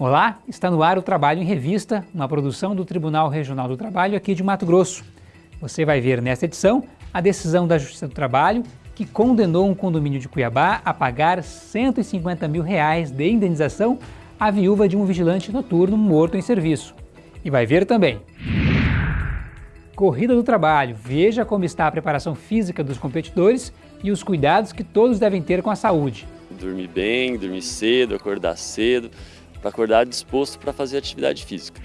Olá, está no ar o Trabalho em Revista, uma produção do Tribunal Regional do Trabalho aqui de Mato Grosso. Você vai ver nesta edição a decisão da Justiça do Trabalho que condenou um condomínio de Cuiabá a pagar 150 mil reais de indenização à viúva de um vigilante noturno morto em serviço. E vai ver também Corrida do Trabalho. Veja como está a preparação física dos competidores e os cuidados que todos devem ter com a saúde. Dormir bem, dormir cedo, acordar cedo, para acordar disposto para fazer atividade física.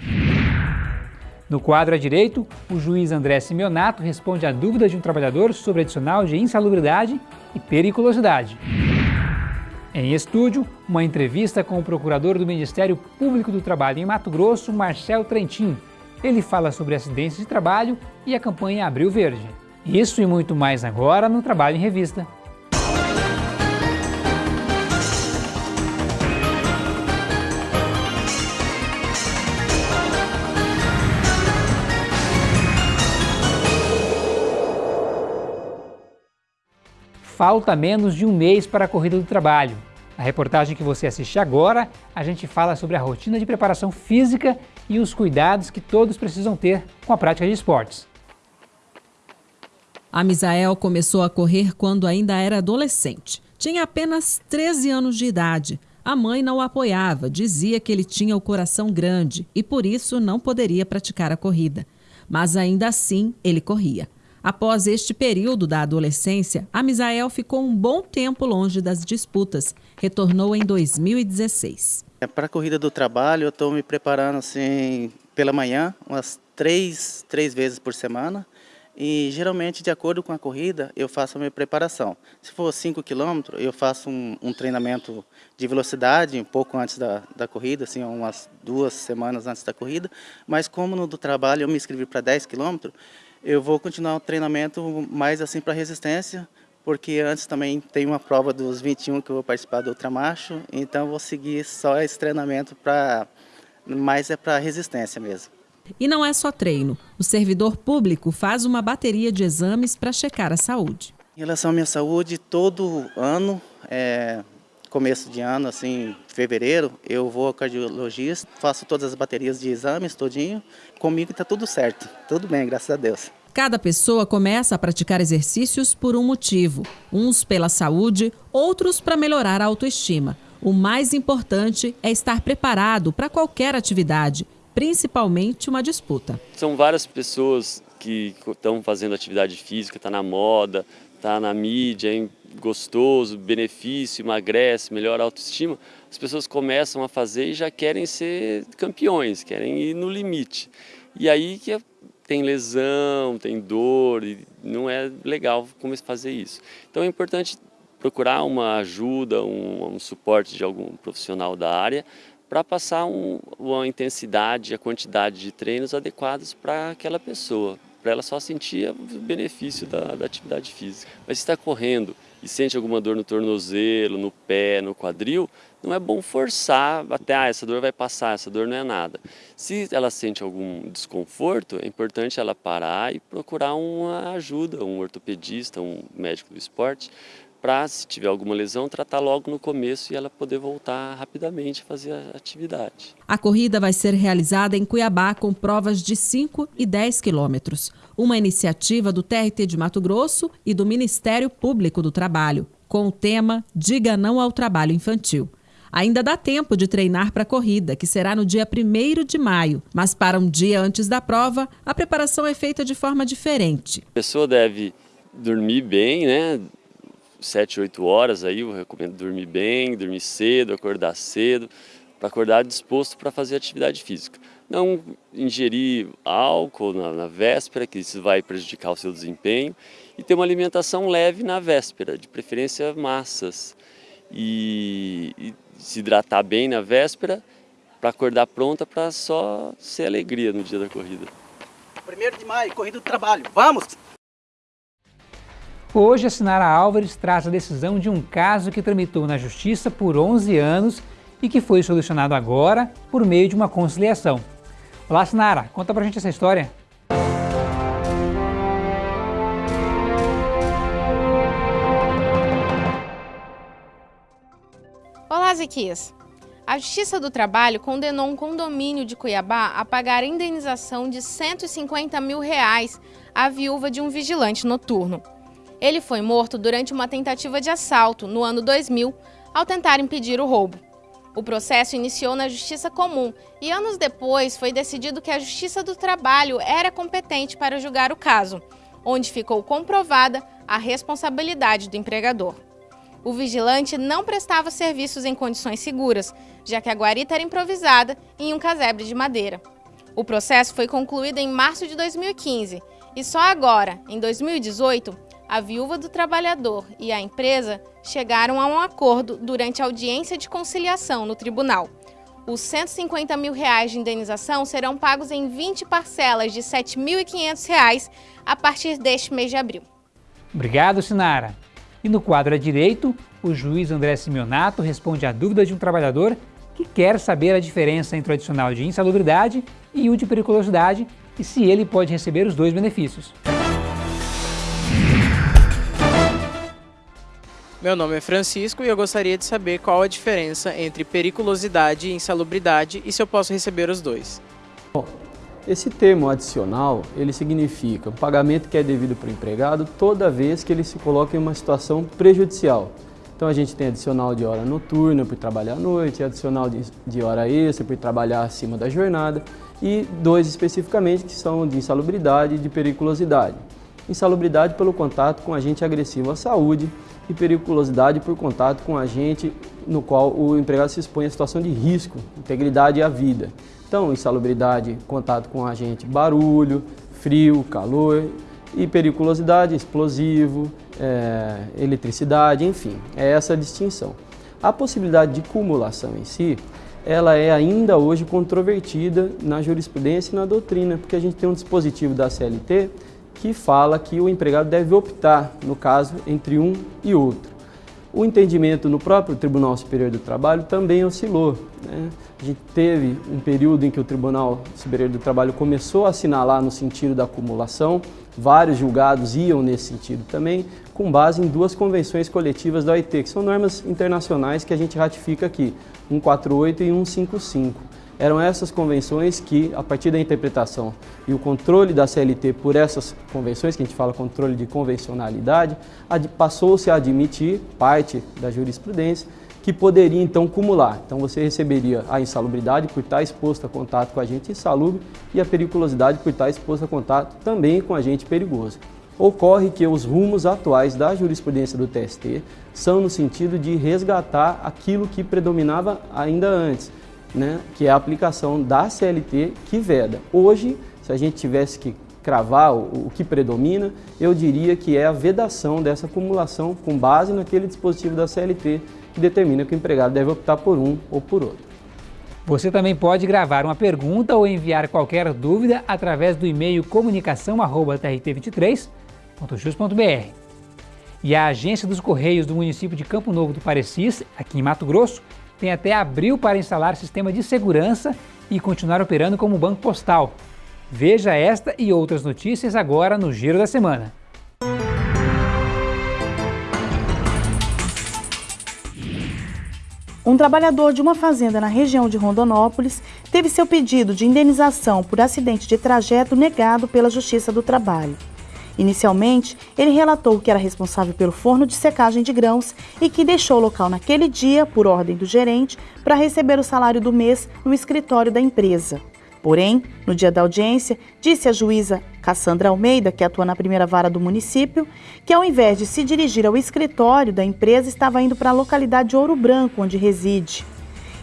No quadro à direito, o juiz André Simeonato responde à dúvida de um trabalhador sobre adicional de insalubridade e periculosidade. Em estúdio, uma entrevista com o procurador do Ministério Público do Trabalho em Mato Grosso, Marcel Trentin. Ele fala sobre acidentes de trabalho e a campanha Abril Verde. Isso e muito mais agora no Trabalho em Revista. Falta menos de um mês para a Corrida do Trabalho. Na reportagem que você assiste agora, a gente fala sobre a rotina de preparação física e os cuidados que todos precisam ter com a prática de esportes. A Misael começou a correr quando ainda era adolescente. Tinha apenas 13 anos de idade. A mãe não o apoiava, dizia que ele tinha o coração grande e por isso não poderia praticar a corrida. Mas ainda assim, ele corria. Após este período da adolescência, a Misael ficou um bom tempo longe das disputas. Retornou em 2016. É, Para a corrida do trabalho, eu estou me preparando assim pela manhã, umas três, três vezes por semana. E geralmente, de acordo com a corrida, eu faço a minha preparação. Se for 5 km, eu faço um, um, treinamento de velocidade um pouco antes da, da corrida, assim, umas duas semanas antes da corrida. Mas como no do trabalho eu me inscrevi para 10 km, eu vou continuar o treinamento mais assim para resistência, porque antes também tem uma prova dos 21 que eu vou participar do ultramacho, então vou seguir só esse treinamento para mais é para resistência mesmo. E não é só treino. O servidor público faz uma bateria de exames para checar a saúde. Em relação à minha saúde, todo ano, é, começo de ano, assim, fevereiro, eu vou ao cardiologista, faço todas as baterias de exames todinho. Comigo está tudo certo, tudo bem, graças a Deus. Cada pessoa começa a praticar exercícios por um motivo. Uns pela saúde, outros para melhorar a autoestima. O mais importante é estar preparado para qualquer atividade, principalmente uma disputa. São várias pessoas que estão fazendo atividade física, está na moda, está na mídia, é gostoso, benefício, emagrece, melhora a autoestima. As pessoas começam a fazer e já querem ser campeões, querem ir no limite. E aí que tem lesão, tem dor, e não é legal como fazer isso. Então é importante procurar uma ajuda, um, um suporte de algum profissional da área para passar um, uma intensidade, a quantidade de treinos adequados para aquela pessoa, para ela só sentir o benefício da, da atividade física. Mas se está correndo e sente alguma dor no tornozelo, no pé, no quadril, não é bom forçar até, ah, essa dor vai passar, essa dor não é nada. Se ela sente algum desconforto, é importante ela parar e procurar uma ajuda, um ortopedista, um médico do esporte, para, se tiver alguma lesão, tratar logo no começo e ela poder voltar rapidamente a fazer a atividade. A corrida vai ser realizada em Cuiabá com provas de 5 e 10 quilômetros. Uma iniciativa do TRT de Mato Grosso e do Ministério Público do Trabalho, com o tema Diga Não ao Trabalho Infantil. Ainda dá tempo de treinar para a corrida, que será no dia 1 de maio, mas para um dia antes da prova, a preparação é feita de forma diferente. A pessoa deve dormir bem, né? 7, 8 horas aí, eu recomendo dormir bem, dormir cedo, acordar cedo, para acordar disposto para fazer atividade física. Não ingerir álcool na, na, véspera, que isso vai prejudicar o seu desempenho, e ter uma alimentação leve na véspera, de preferência massas, e, e se hidratar bem na véspera, para acordar pronta para só ser alegria no dia da corrida. 1 de maio, corrida do trabalho, vamos! Hoje, a Sinara Álvares traz a decisão de um caso que tramitou na Justiça por 11 anos e que foi solucionado agora por meio de uma conciliação. Olá, Sinara, conta pra gente essa história. Olá, Zequias. A Justiça do Trabalho condenou um condomínio de Cuiabá a pagar indenização de 150 mil reais à viúva de um vigilante noturno. Ele foi morto durante uma tentativa de assalto no ano 2000 ao tentar impedir o roubo. O processo iniciou na Justiça Comum e anos depois foi decidido que a Justiça do Trabalho era competente para julgar o caso, onde ficou comprovada a responsabilidade do empregador. O vigilante não prestava serviços em condições seguras, já que a guarita era improvisada em um casebre de madeira. O processo foi concluído em março de 2015 e só agora, em 2018, a viúva do trabalhador e a empresa chegaram a um acordo durante a audiência de conciliação no tribunal. Os 150 mil reais de indenização serão pagos em 20 parcelas de R$ 7.500 a partir deste mês de abril. Obrigado, Sinara. E no quadro à direito, o juiz André Simeonato responde à dúvida de um trabalhador que quer saber a diferença entre o adicional de insalubridade e o de periculosidade e se ele pode receber os dois benefícios. Meu nome é Francisco e eu gostaria de saber qual a diferença entre periculosidade e insalubridade e se eu posso receber os dois. Bom, esse termo adicional, ele significa o pagamento que é devido para o empregado toda vez que ele se coloca em uma situação prejudicial. Então a gente tem adicional de hora noturna por trabalhar à noite, adicional de hora extra por trabalhar acima da jornada e dois especificamente que são de insalubridade e de periculosidade. Insalubridade pelo contato com agente agressivo à saúde e periculosidade por contato com agente no qual o empregado se expõe a situação de risco, integridade à vida. Então, insalubridade, contato com agente barulho, frio, calor e periculosidade, explosivo, é, eletricidade, enfim, é essa a distinção. A possibilidade de cumulação em si, ela é ainda hoje controvertida na jurisprudência e na doutrina, porque a gente tem um dispositivo da CLT que fala que o empregado deve optar, no caso, entre um e outro. O entendimento no próprio Tribunal Superior do Trabalho também oscilou. Né? A gente teve um período em que o Tribunal Superior do Trabalho começou a assinalar no sentido da acumulação, vários julgados iam nesse sentido também, com base em duas convenções coletivas da OIT, que são normas internacionais que a gente ratifica aqui, 148 e 155. Eram essas convenções que, a partir da interpretação e o controle da CLT por essas convenções, que a gente fala controle de convencionalidade, passou-se a admitir parte da jurisprudência que poderia então cumular. Então você receberia a insalubridade por estar exposto a contato com agente insalubre e a periculosidade por estar exposto a contato também com agente perigoso. Ocorre que os rumos atuais da jurisprudência do TST são no sentido de resgatar aquilo que predominava ainda antes, né, que é a aplicação da CLT que veda. Hoje, se a gente tivesse que cravar o, o, que predomina, eu diria que é a vedação dessa acumulação com base naquele dispositivo da CLT que determina que o empregado deve optar por um ou por outro. Você também pode gravar uma pergunta ou enviar qualquer dúvida através do e-mail comunicação@trt23.jus.br. E a Agência dos Correios do município de Campo Novo do Parecis, aqui em Mato Grosso, tem até abril para instalar sistema de segurança e continuar operando como banco postal. Veja esta e outras notícias agora no Giro da Semana. Um trabalhador de uma fazenda na região de Rondonópolis teve seu pedido de indenização por acidente de trajeto negado pela Justiça do Trabalho. Inicialmente, ele relatou que era responsável pelo forno de secagem de grãos e que deixou o local naquele dia, por ordem do gerente, para receber o salário do mês no escritório da empresa. Porém, no dia da audiência, disse a juíza Cassandra Almeida, que atua na primeira vara do município, que ao invés de se dirigir ao escritório da empresa, estava indo para a localidade de Ouro Branco, onde reside.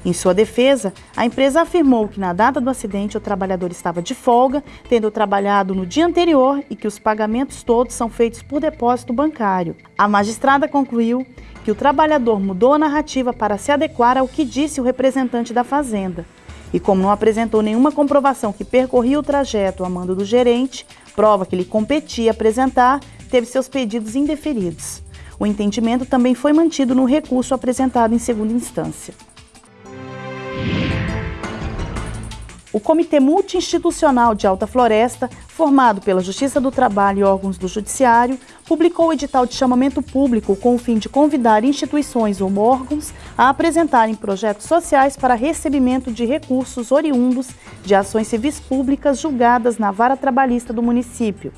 Em sua defesa, a empresa afirmou que na data do acidente o trabalhador estava de folga, tendo trabalhado no dia anterior e que os pagamentos todos são feitos por depósito bancário. A magistrada concluiu que o trabalhador mudou a narrativa para se adequar ao que disse o representante da fazenda. E como não apresentou nenhuma comprovação que percorria o trajeto a mando do gerente, prova que lhe competia apresentar, teve seus pedidos indeferidos. O entendimento também foi mantido no recurso apresentado em segunda instância. O Comitê Multiinstitucional de Alta Floresta, formado pela Justiça do Trabalho e órgãos do Judiciário, publicou o edital de chamamento público com o fim de convidar instituições ou órgãos a apresentarem projetos sociais para recebimento de recursos oriundos de ações civis públicas julgadas na vara trabalhista do município.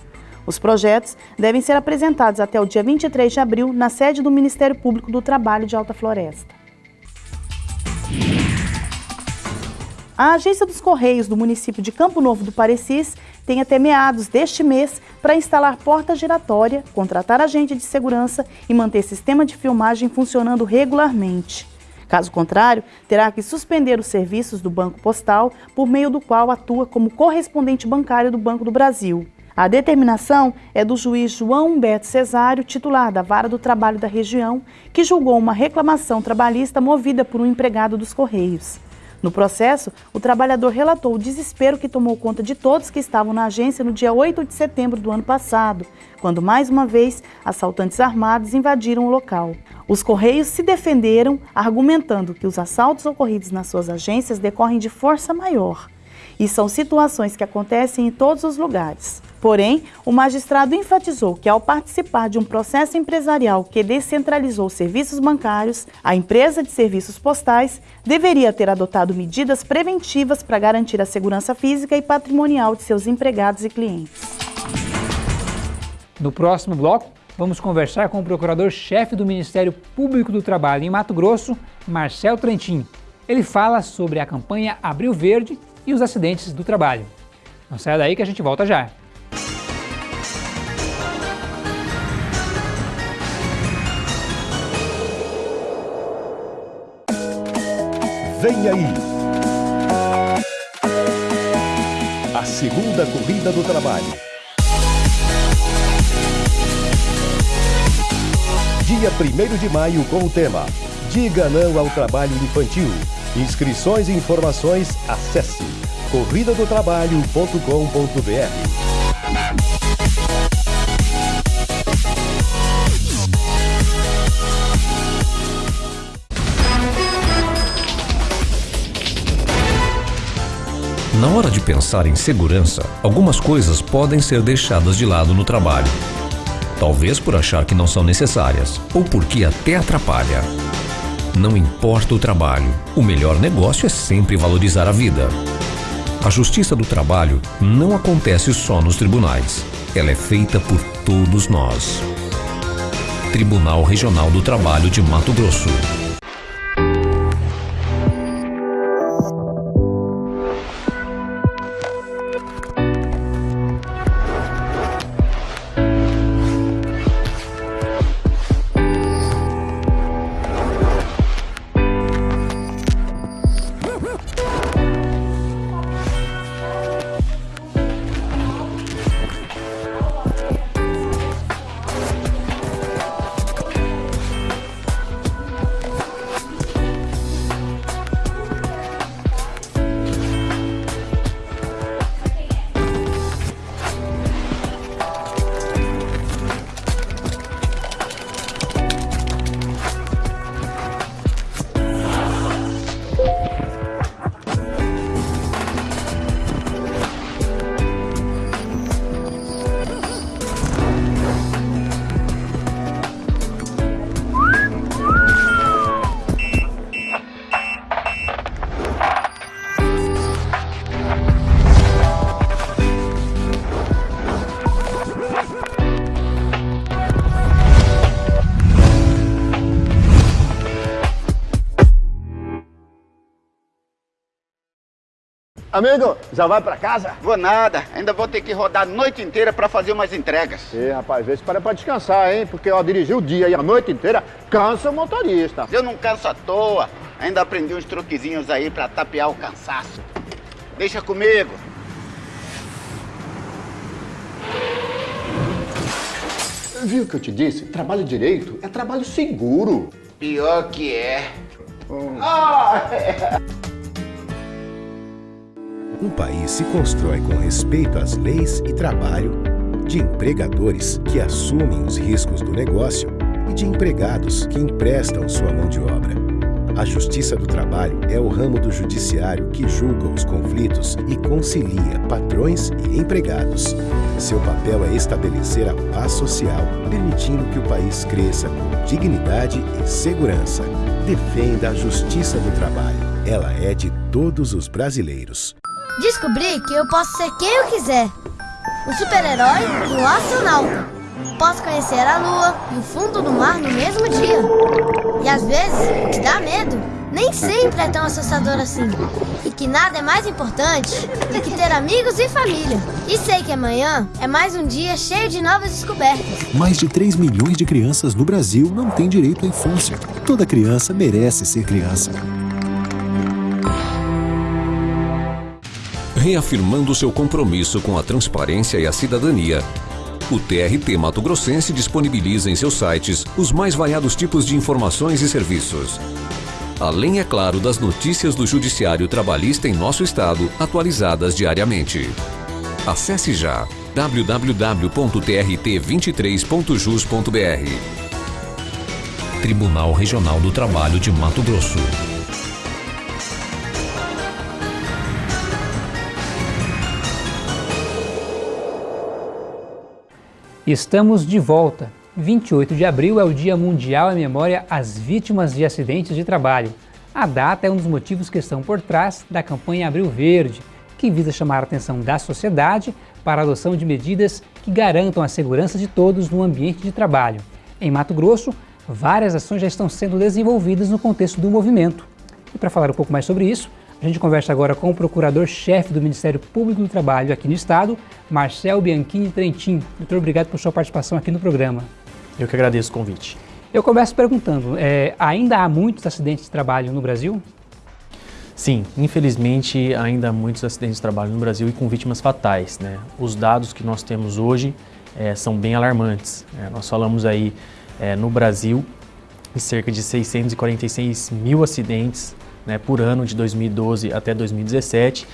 Os projetos devem ser apresentados até o dia 23 de abril na sede do Ministério Público do Trabalho de Alta Floresta. A Agência dos Correios do município de Campo Novo do Parecis tem até meados deste mês para instalar porta giratória, contratar agente de segurança e manter sistema de filmagem funcionando regularmente. Caso contrário, terá que suspender os serviços do Banco Postal, por meio do qual atua como correspondente bancário do Banco do Brasil. A determinação é do juiz João Humberto Cesário, titular da Vara do Trabalho da região, que julgou uma reclamação trabalhista movida por um empregado dos Correios. No processo, o trabalhador relatou o desespero que tomou conta de todos que estavam na agência no dia 8 de setembro do ano passado, quando mais uma vez assaltantes armados invadiram o local. Os Correios se defenderam, argumentando que os assaltos ocorridos nas suas agências decorrem de força maior. E são situações que acontecem em todos os lugares. Porém, o magistrado enfatizou que, ao participar de um processo empresarial que descentralizou serviços bancários, a empresa de serviços postais deveria ter adotado medidas preventivas para garantir a segurança física e patrimonial de seus empregados e clientes. No próximo bloco, vamos conversar com o procurador-chefe do Ministério Público do Trabalho em Mato Grosso, Marcel Trentin. Ele fala sobre a campanha Abril Verde e os acidentes do trabalho. Não saia daí que a gente volta já. Vem aí! A segunda corrida do trabalho. Dia 1 de maio com o tema Diga não ao trabalho infantil. Inscrições e informações acesse corridadotrabalho.com.br. Na hora de pensar em segurança, algumas coisas podem ser deixadas de lado no trabalho. Talvez por achar que não são necessárias, ou porque até atrapalha. Não importa o trabalho, o melhor negócio é sempre valorizar a vida. A justiça do trabalho não acontece só nos tribunais. Ela é feita por todos nós. Tribunal Regional do Trabalho de Mato Grosso. Amigo, já vai pra casa? Vou nada, ainda vou ter que rodar a noite inteira pra fazer umas entregas. Ih, rapaz, vê se para pra descansar, hein? Porque ó, dirigir o dia e a noite inteira cansa o motorista. Eu não canso à toa, ainda aprendi uns truquezinhos aí pra tapear o cansaço. Deixa comigo. Viu o que eu te disse? Trabalho direito é trabalho seguro. Pior que é. Hum. Ah, é. Um país se constrói com respeito às leis e trabalho, de empregadores que assumem os riscos do negócio e de empregados que emprestam sua mão de obra. A Justiça do Trabalho é o ramo do judiciário que julga os conflitos e concilia patrões e empregados. Seu papel é estabelecer a paz social, permitindo que o país cresça com dignidade e segurança. Defenda a Justiça do Trabalho. Ela é de todos os brasileiros. Descobri que eu posso ser quem eu quiser. O super-herói e o astronauta. Posso conhecer a lua e o fundo do mar no mesmo dia. E às vezes, o que dá medo nem sempre é tão assustador assim. E que nada é mais importante do que ter amigos e família. E sei que amanhã é mais um dia cheio de novas descobertas. Mais de 3 milhões de crianças no Brasil não têm direito à infância. Toda criança merece ser criança. Reafirmando seu compromisso com a transparência e a cidadania, o TRT Mato Grossense disponibiliza em seus sites os mais variados tipos de informações e serviços. Além, é claro, das notícias do Judiciário Trabalhista em nosso estado, atualizadas diariamente. Acesse já www.trt23.jus.br Tribunal Regional do Trabalho de Mato Grosso. Estamos de volta. 28 de abril é o Dia Mundial em memória às vítimas de acidentes de trabalho. A data é um dos motivos que estão por trás da campanha Abril Verde, que visa chamar a atenção da sociedade para a adoção de medidas que garantam a segurança de todos no ambiente de trabalho. Em Mato Grosso, várias ações já estão sendo desenvolvidas no contexto do movimento. E para falar um pouco mais sobre isso, a gente conversa agora com o procurador-chefe do Ministério Público do Trabalho aqui no Estado, Marcel Bianchini Trentin. Doutor, obrigado por sua participação aqui no programa. Eu que agradeço o convite. Eu começo perguntando, é, ainda há muitos acidentes de trabalho no Brasil? Sim, infelizmente ainda há muitos acidentes de trabalho no Brasil e com vítimas fatais. Né? Os dados que nós temos hoje é, são bem alarmantes. É, nós falamos aí é, no Brasil de cerca de 646 mil acidentes né, por ano de 2012 até 2017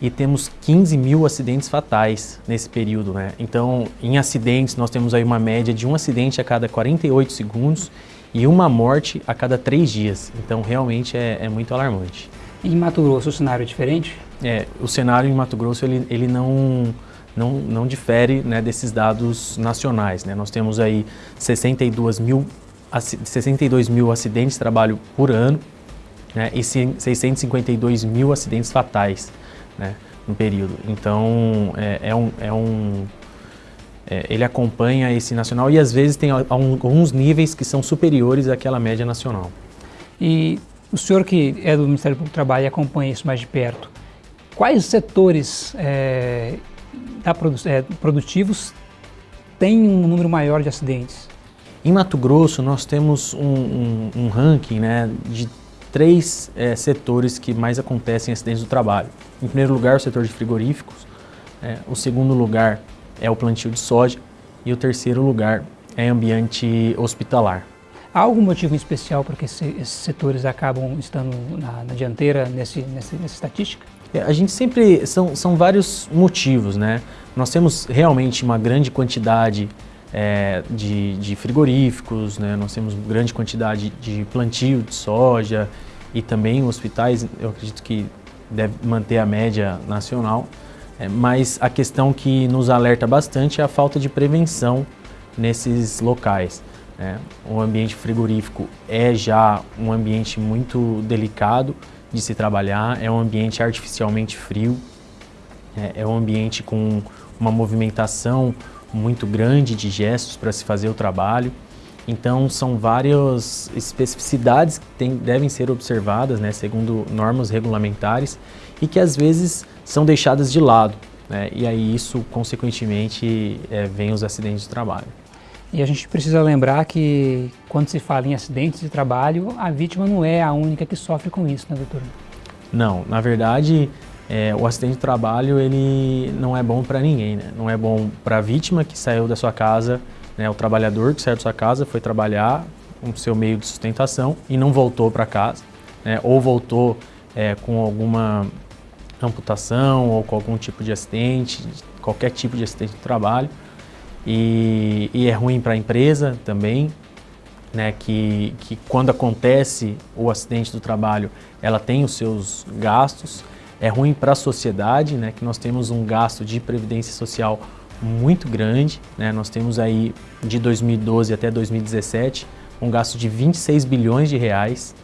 e temos 15 mil acidentes fatais nesse período. Né? Então, em acidentes, nós temos aí uma média de um acidente a cada 48 segundos e uma morte a cada três dias. Então, realmente é, é muito alarmante. E em Mato Grosso o cenário é diferente? É, o cenário em Mato Grosso ele, ele não, não, não difere né, desses dados nacionais. Né? Nós temos aí 62 mil, 62 mil acidentes de trabalho por ano, né, e 652 mil acidentes fatais né, no período. Então, é, é um, é um é, ele acompanha esse nacional e às vezes tem alguns níveis que são superiores àquela média nacional. E o senhor que é do Ministério Público do Trabalho e acompanha isso mais de perto, quais setores é, produ é, produtivos têm um número maior de acidentes? Em Mato Grosso, nós temos um, um, um ranking né, de três é, setores que mais acontecem acidentes do trabalho. Em primeiro lugar, o setor de frigoríficos, é, o segundo lugar é o plantio de soja e o terceiro lugar é ambiente hospitalar. Há algum motivo especial para que esses setores acabam estando na, na dianteira nesse, nesse, nessa estatística? É, a gente sempre, são, são vários motivos, né? Nós temos realmente uma grande quantidade é, de, de, frigoríficos, né? nós temos grande quantidade de plantio de soja e também hospitais, eu acredito que deve manter a média nacional, é, mas a questão que nos alerta bastante é a falta de prevenção nesses locais. Né? O ambiente frigorífico é já um ambiente muito delicado de se trabalhar, é um ambiente artificialmente frio, é, é um ambiente com uma movimentação muito grande de gestos para se fazer o trabalho. Então, são várias especificidades que tem, devem ser observadas, né, segundo normas regulamentares, e que às vezes são deixadas de lado. Né, e aí isso, consequentemente, é, vem os acidentes de trabalho. E a gente precisa lembrar que quando se fala em acidentes de trabalho, a vítima não é a única que sofre com isso, né, doutor? Não, na verdade, é, o acidente de trabalho ele não é bom para ninguém, né? Não é bom para a vítima que saiu da sua casa, né? o trabalhador que saiu da sua casa, foi trabalhar com o seu meio de sustentação e não voltou para casa, né? ou voltou é, com alguma amputação ou com algum tipo de acidente, qualquer tipo de acidente de trabalho. E, e é ruim para a empresa também, né, que, que quando acontece o acidente do trabalho, ela tem os seus gastos. É ruim para a sociedade, né, que nós temos um gasto de previdência social muito grande. Né, nós temos aí de 2012 até 2017 um gasto de 26 bilhões de reais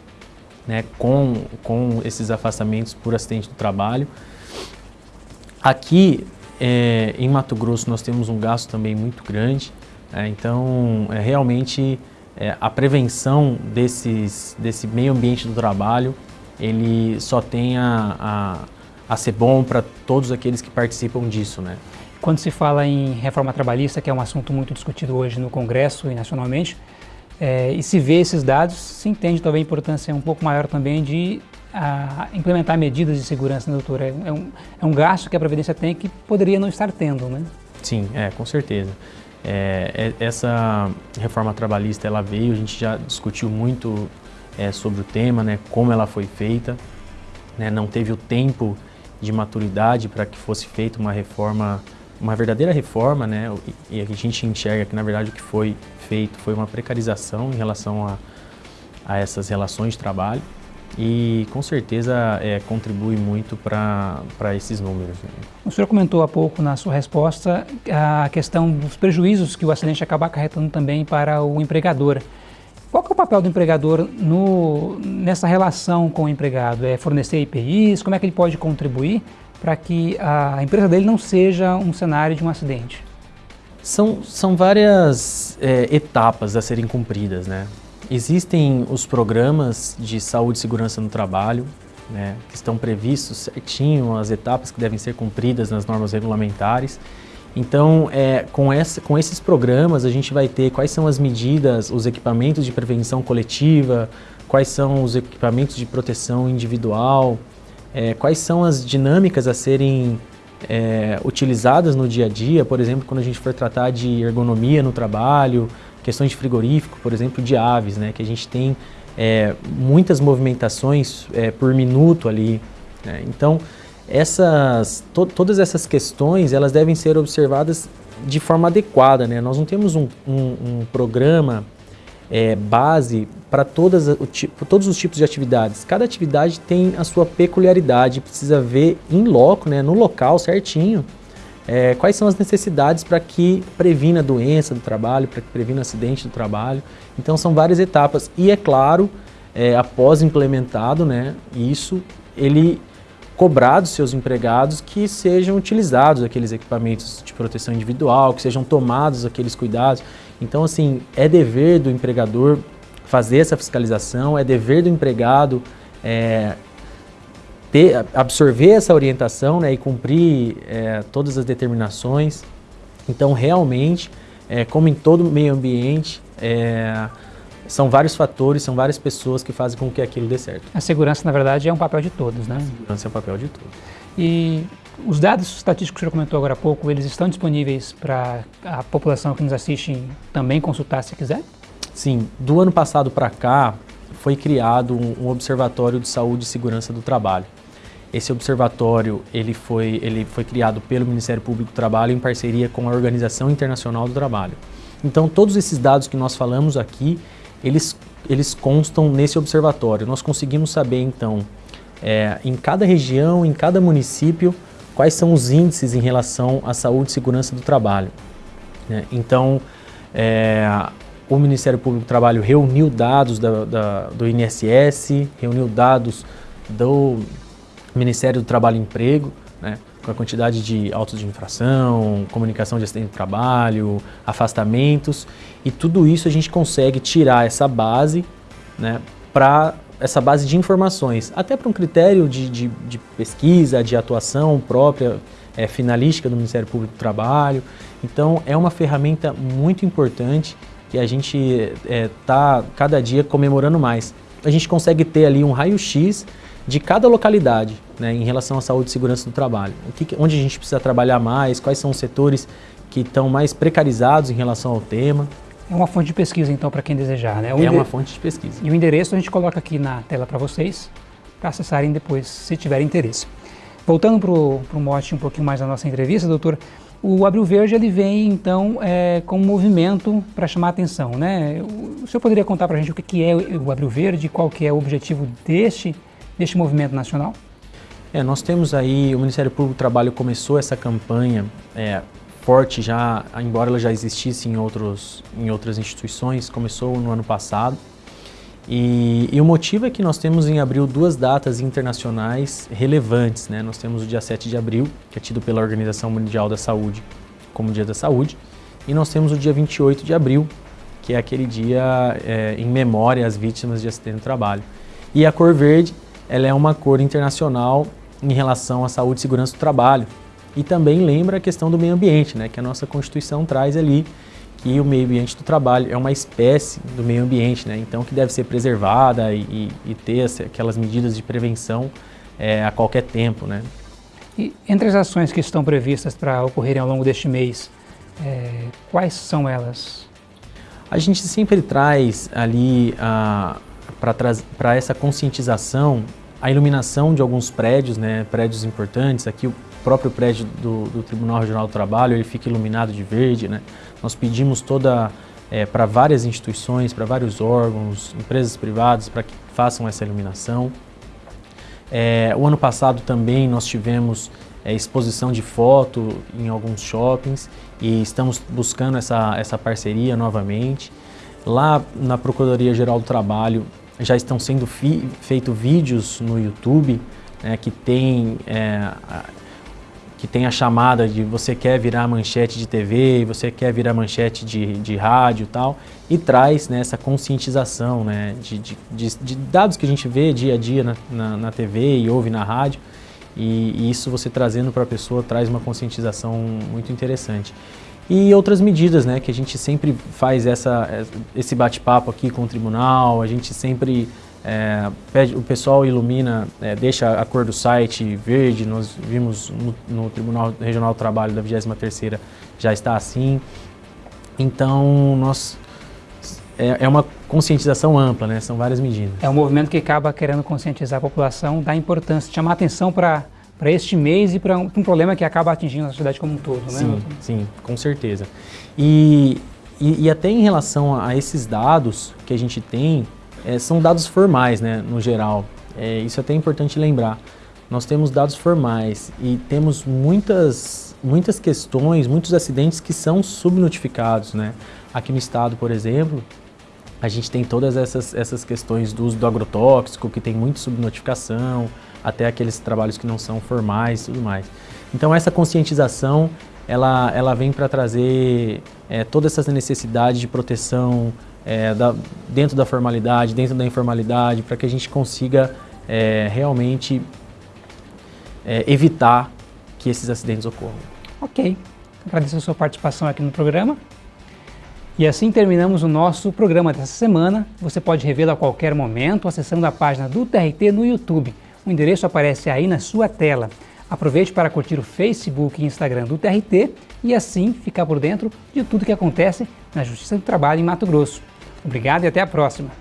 né, com, com esses afastamentos por acidente do trabalho. Aqui é, em Mato Grosso nós temos um gasto também muito grande, é, então é, realmente é, a prevenção desses, desse meio ambiente do trabalho, ele só tem a, a, ser bom para todos aqueles que participam disso. Né? Quando se fala em reforma trabalhista, que é um assunto muito discutido hoje no Congresso e nacionalmente, é, e se vê esses dados, se entende talvez a importância um pouco maior também de a, implementar medidas de segurança, né, doutor? É, é, um, é um gasto que a Previdência tem que poderia não estar tendo, né? Sim, é, com certeza. É, é, essa reforma trabalhista, ela veio, a gente já discutiu muito é, sobre o tema, né, como ela foi feita, né, não teve o tempo de maturidade para que fosse feita uma reforma, uma verdadeira reforma, né, e, a gente enxerga que, na verdade, o que foi feito foi uma precarização em relação a, a essas relações de trabalho e com certeza é, contribui muito para esses números. Né? O senhor comentou há pouco na sua resposta a questão dos prejuízos que o acidente acaba acarretando também para o empregador. Qual é o papel do empregador no, nessa relação com o empregado? É fornecer IPIs? Como é que ele pode contribuir para que a empresa dele não seja um cenário de um acidente? São, são várias é, etapas a serem cumpridas, né? Existem os programas de saúde e segurança no trabalho, né, que estão previstos certinho, as etapas que devem ser cumpridas nas normas regulamentares. Então, é, com, essa, com esses programas, a gente vai ter quais são as medidas, os equipamentos de prevenção coletiva, quais são os equipamentos de proteção individual, é, quais são as dinâmicas a serem é, utilizadas no dia a dia, por exemplo, quando a gente for tratar de ergonomia no trabalho, questões de frigorífico, por exemplo, de aves, né, que a gente tem é, muitas movimentações é, por minuto ali. Né? Então, essas, to, todas essas questões elas devem ser observadas de forma adequada. Né? Nós não temos um, um, um programa é, base para todos os tipos de atividades. Cada atividade tem a sua peculiaridade, precisa ver em loco, né, no local certinho, é, quais são as necessidades para que previna a doença do trabalho, para que previna acidente do trabalho. Então são várias etapas e é claro, é, após implementado né, isso, ele cobrar dos seus empregados que sejam utilizados aqueles equipamentos de proteção individual, que sejam tomados aqueles cuidados. Então assim, é dever do empregador fazer essa fiscalização, é dever do empregado é, ter, absorver essa orientação né, e cumprir é, todas as determinações. Então, realmente, é, como em todo meio ambiente, é, são vários fatores, são várias pessoas que fazem com que aquilo dê certo. A segurança, na verdade, é um papel de todos, né? A segurança é um papel de todos. E os dados estatísticos que o senhor comentou agora há pouco, eles estão disponíveis para a população que nos assiste também consultar se quiser? Sim, do ano passado para cá foi criado um, um observatório de saúde e segurança do trabalho. Esse observatório ele foi, ele foi criado pelo Ministério Público do Trabalho em parceria com a Organização Internacional do Trabalho. Então, todos esses dados que nós falamos aqui, eles, eles constam nesse observatório. Nós conseguimos saber, então, é, em cada região, em cada município, quais são os índices em relação à saúde e segurança do trabalho. Né? Então, é, o Ministério Público do Trabalho reuniu dados da, da, do INSS, reuniu dados do Ministério do Trabalho e Emprego, né, com a quantidade de autos de infração, comunicação de acidente de trabalho, afastamentos, e tudo isso a gente consegue tirar essa base né, para essa base de informações, até para um critério de, de, de, pesquisa, de atuação própria, é, finalística do Ministério Público do Trabalho. Então é uma ferramenta muito importante que a gente está é, cada dia comemorando mais. A gente consegue ter ali um raio-x de cada localidade né, em relação à saúde e segurança do trabalho. Que, onde a gente precisa trabalhar mais, quais são os setores que estão mais precarizados em relação ao tema. É uma fonte de pesquisa, então, para quem desejar, né? O é uma fonte de pesquisa. E o endereço a gente coloca aqui na tela para vocês, para acessarem depois, se tiverem interesse. Voltando para o mote um pouquinho mais da nossa entrevista, doutor, O Abril Verde ele vem então é, com um movimento para chamar a atenção, né? O senhor poderia contar para a gente o que é o Abril Verde, qual que é o objetivo deste, deste movimento nacional? É, nós temos aí, o Ministério Público do Trabalho começou essa campanha é, forte já, embora ela já existisse em, outros, em outras instituições, começou no ano passado. E, e, o motivo é que nós temos em abril duas datas internacionais relevantes. Né? Nós temos o dia 7 de abril, que é tido pela Organização Mundial da Saúde como Dia da Saúde, e nós temos o dia 28 de abril, que é aquele dia é, em memória às vítimas de acidente de trabalho. E a cor verde, ela é uma cor internacional em relação à saúde e segurança do trabalho. E também lembra a questão do meio ambiente, né, que a nossa Constituição traz ali, que o meio ambiente do trabalho é uma espécie do meio ambiente, né? então que deve ser preservada e, e ter aquelas medidas de prevenção é, a qualquer tempo. Né? E entre as ações que estão previstas para ocorrerem ao longo deste mês, é, quais são elas? A gente sempre traz ali para essa conscientização a iluminação de alguns prédios, né, prédios importantes, aqui o próprio prédio do, do Tribunal Regional do Trabalho, ele fica iluminado de verde, né, nós pedimos toda é, para várias instituições, para vários órgãos, empresas privadas, para que façam essa iluminação. É, o ano passado também nós tivemos é, exposição de foto em alguns shoppings e estamos buscando essa, essa parceria novamente. Lá na Procuradoria-Geral do Trabalho já estão sendo feitos vídeos no YouTube né, que tem é, que tem a chamada de você quer virar manchete de TV, você quer virar manchete de, de rádio e tal, e traz né, essa conscientização né, de, de, de, dados que a gente vê dia a dia na, na, na TV e ouve na rádio, e, e isso você trazendo para a pessoa traz uma conscientização muito interessante. E outras medidas, né, que a gente sempre faz essa, esse bate-papo aqui com o tribunal, a gente sempre é, pede, o pessoal ilumina, é, deixa a cor do site verde, nós vimos no, no Tribunal Regional do Trabalho da 23ª já está assim. Então, nós, é, é, uma conscientização ampla, né? são várias medidas. É um movimento que acaba querendo conscientizar a população da importância, chamar atenção para para este mês e para um, um, problema que acaba atingindo a sociedade como um todo, né? Sim, sim, com certeza. E, e, e até em relação a esses dados que a gente tem, é, são dados formais, né, no geral. É, isso é até importante lembrar. Nós temos dados formais e temos muitas, muitas questões, muitos acidentes que são subnotificados. Né? Aqui no estado, por exemplo, a gente tem todas essas, essas questões do uso do agrotóxico, que tem muita subnotificação, até aqueles trabalhos que não são formais e tudo mais. Então essa conscientização, ela, ela vem para trazer é, todas essas necessidades de proteção é, da, dentro da formalidade, dentro da informalidade, para que a gente consiga é, realmente é, evitar que esses acidentes ocorram. Ok, agradeço a sua participação aqui no programa. E assim terminamos o nosso programa dessa semana. Você pode revê-lo a qualquer momento acessando a página do TRT no YouTube. O endereço aparece aí na sua tela. Aproveite para curtir o Facebook e Instagram do TRT e assim ficar por dentro de tudo que acontece na Justiça do Trabalho em Mato Grosso. Obrigado e até a próxima.